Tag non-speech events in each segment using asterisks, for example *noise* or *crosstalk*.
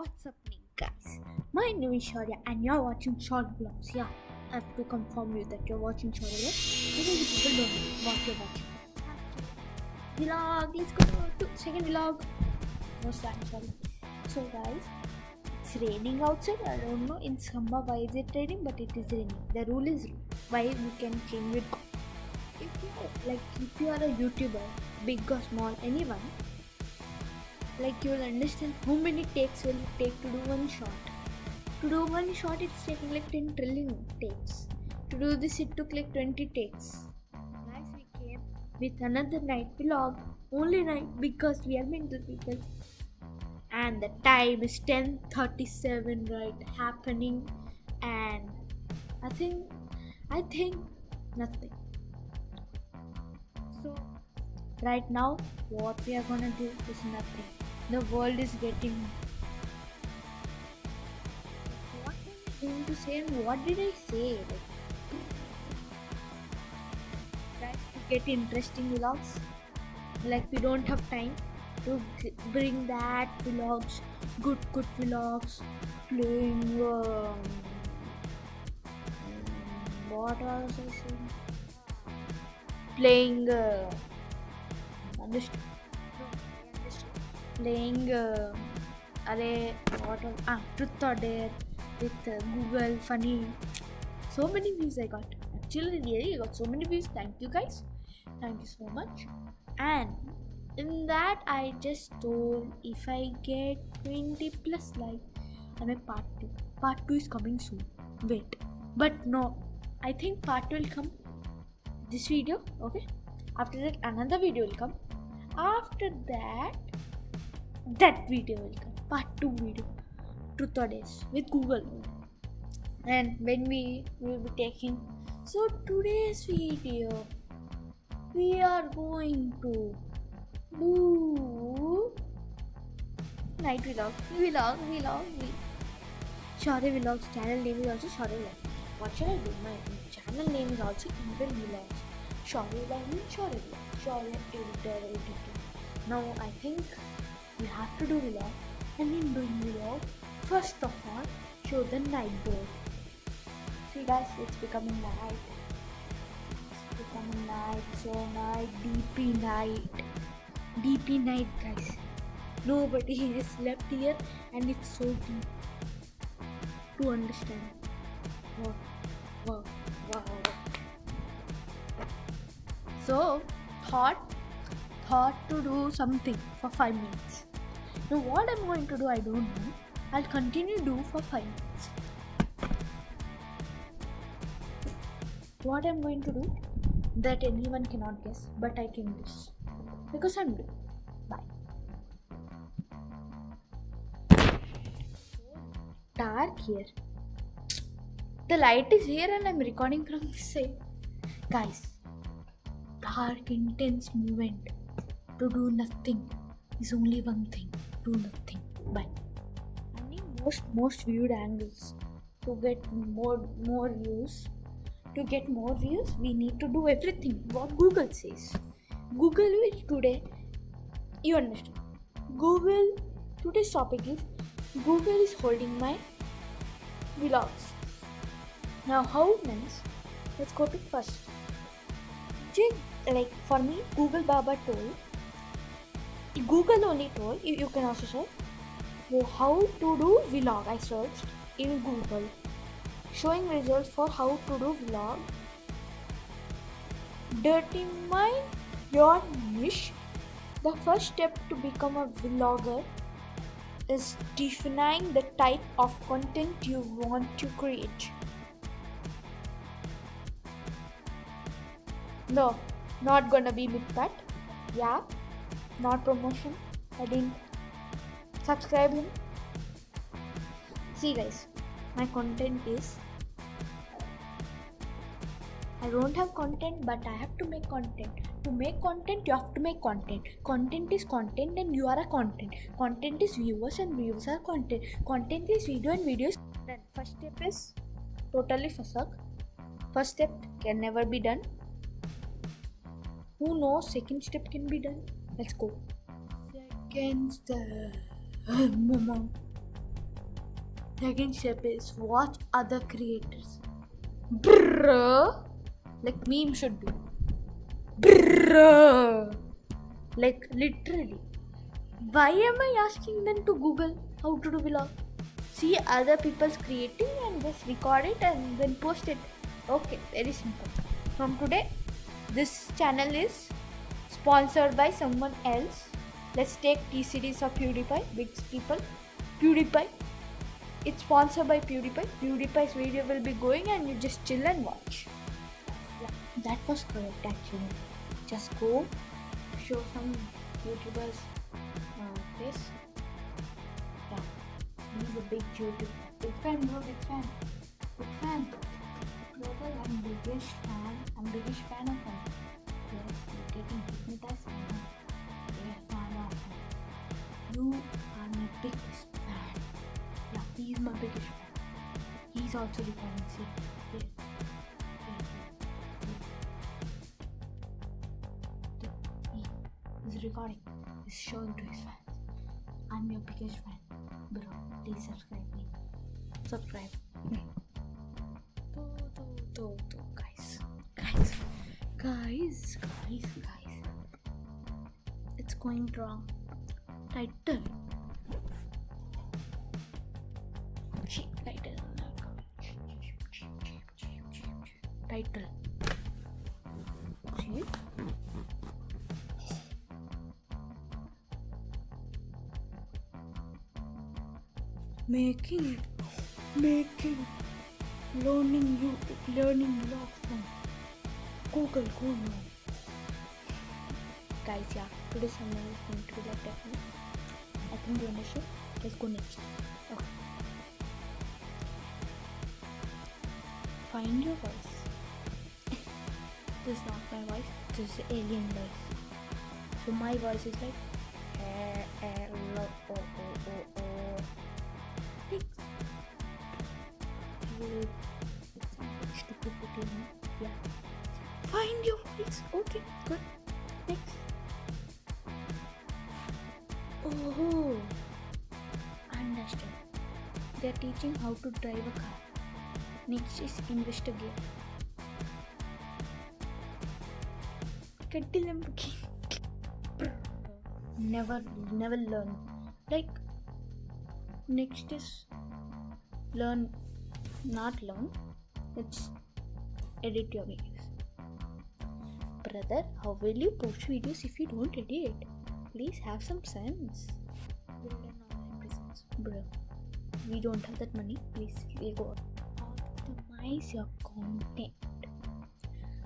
What's happening, guys? My name is Shaurya, and you're watching short vlogs. Yeah, I have to confirm you that you're watching short vlogs people don't know what you're watching. Vlog, let's go to second vlog. No stand, sorry. So, guys, it's raining outside. I don't know in summer why is it raining, but it is raining. The rule is why we can change it. If you like, if you are a YouTuber, big or small, anyone like you will understand how many takes will it take to do one shot. To do one shot it's taking like 10 trillion takes. To do this it took like 20 takes. Guys we came with another night vlog only night because we are mental people. And the time is 10:37 right happening. And i think i think nothing. So right now what we are gonna do is nothing the world is getting what am I going to say and what did I say? Guys, to get interesting vlogs, like we don't have time to bring that vlogs, good good vlogs, playing. Um, what was I saying? Playing. Uh? Playing uh, array what ah truth or dare with uh, google funny. So many views i got. Actually really I got so many views. Thank you guys. Thank you so much. And in that i just told if i get 20 plus like i make part 2 part 2 is coming soon. Wait. But no i think part 2 will come this video okay? After that another video will come. After that that video will come part 2 video truth or dares with google and when we will be taking so today's video we are going to do night vlog vlog vlog vlog Shorty Vlogs channel name is also Shorty Vlog. What should I do? My channel name is also Indian Vlogs. Shorty Vlog means Shorty Vlog. Shorty editor, editor. Now I think we have to do vlog and in doing vlog first of all show the night board see guys it's becoming night. It's becoming night. So night. Dp night. Dp night guys. Nobody *laughs* has slept here and it's so deep to understand. Wow. Wow. Wow, so thought thought to do something for 5 minutes now what I'm going to do I don't know. I'll continue do for 5 minutes. What I'm going to do that anyone cannot guess but I can guess. Because I'm doing. Bye. Dark here. The light is here and I'm recording from this side. Guys, dark intense movement to do nothing is only one thing do nothing. But I need most most viewed angles to get more more views. To get more views we need to do everything what google says. Google will today you understand. Google today's topic is google is holding my vlogs. Now how means let's go to first. Like for me google baba told Google only told, you, you can also search, how to do vlog. I searched in Google, showing results for how to do vlog. Determine your niche. The first step to become a vlogger is defining the type of content you want to create. No, not gonna be MidPat. Yeah, not promotion i didn't subscribe him see guys my content is I don't have content, but I have to make content. To make content, you have to make content. Content is content, and you are a content. Content is viewers, and viewers are content. Content is video, and videos. Then first step is totally fuck. First step can never be done. Who knows? Second step can be done. Let's go. Second step. *laughs* Second step is watch other creators. Brrr. Like meme should be. Brrr. Like literally. Why am I asking them to Google how to do vlog? See other people's creating and just record it and then post it. Okay, very simple. From today, this channel is sponsored by someone else. Let's take T series of PewDiePie, big people. PewDiePie. It's sponsored by PewDiePie. PewDiePie's video will be going and you just chill and watch. That was correct actually. Just go show some YouTubers uh, face. Yeah, he's a big YouTuber. Big fan, bro, big fan. Big fan. Brother, I'm biggest fan. I'm biggest fan of him. You are my biggest fan. Yeah, he my biggest fan. He's also recording. See, here. He is recording. He's showing to his fans. I'm your biggest fan. Bro, please subscribe me. Subscribe. Do, do, do, do, guys. Guys. Guys. Guys. Guys. It's going wrong. Title. Title. See? Making. Making. Learning you. Learning from Google. Go. Guys, yeah. Today's thumbnail is going to be that Let's go next. Okay. Find your voice. this is not my voice. This is alien voice. So my voice is like eh, eh, oh, oh, oh, oh. Yeah. Find your voice. Okay, good. Teaching how to drive a car. Next is investigate. Kettle Never, never learn. Like, next is learn, not learn. It's edit your videos. Brother, how will you post videos if you don't edit? Please have some sense. Build an online presence. Bro, we don't have that money. Please, go. Optimize your content.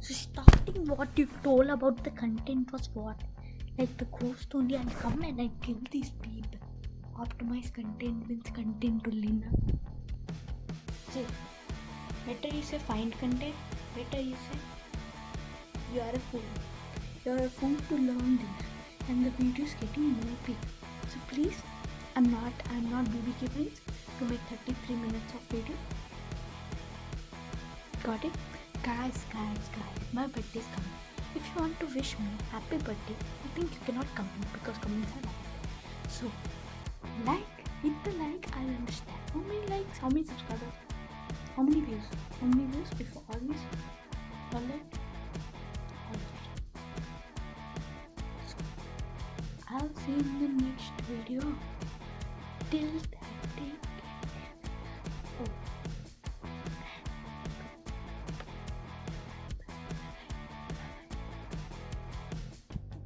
So starting what you told about the content was what? Like the ghost only and come and I give these people. Optimize content means content to lean See, better you say find content, better you say you are a fool. You are a fool to learn this and the video is getting more big. So please, I'm not I'm not BBK Prince to make 33 minutes of video. Got it? Guys, guys, guys, my birthday is coming. If you want to wish me happy birthday, I think you cannot comment because comments are bad. So, like, hit the like, I'll understand. How many likes? How many subscribers? How many views? How many views before all these? All that? I'll see you in the next video. Till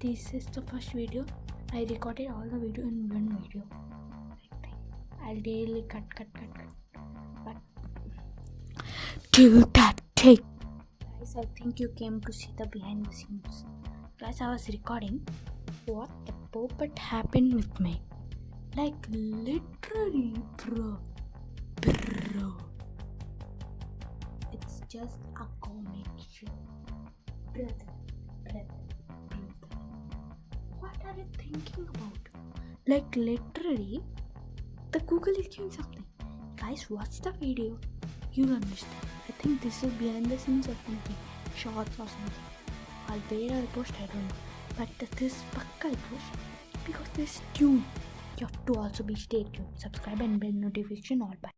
This is the first video. I recorded all the video in one video. I'll daily cut, cut, cut, cut. But till that take. Guys, I think you came to see the behind the scenes. Guys, I was recording. What the puppet happened with me? Like literally, bro, bro. It's just a comic show, brother, You thinking about? Like literally, the Google is doing something. Guys, watch the video. You'll understand. I think this is behind the scenes or something, shorts or something. I'll I'll post, I don't know. But this pakka I'll post because this tune. You have to also be stay tuned, subscribe and bell notification all. Bye.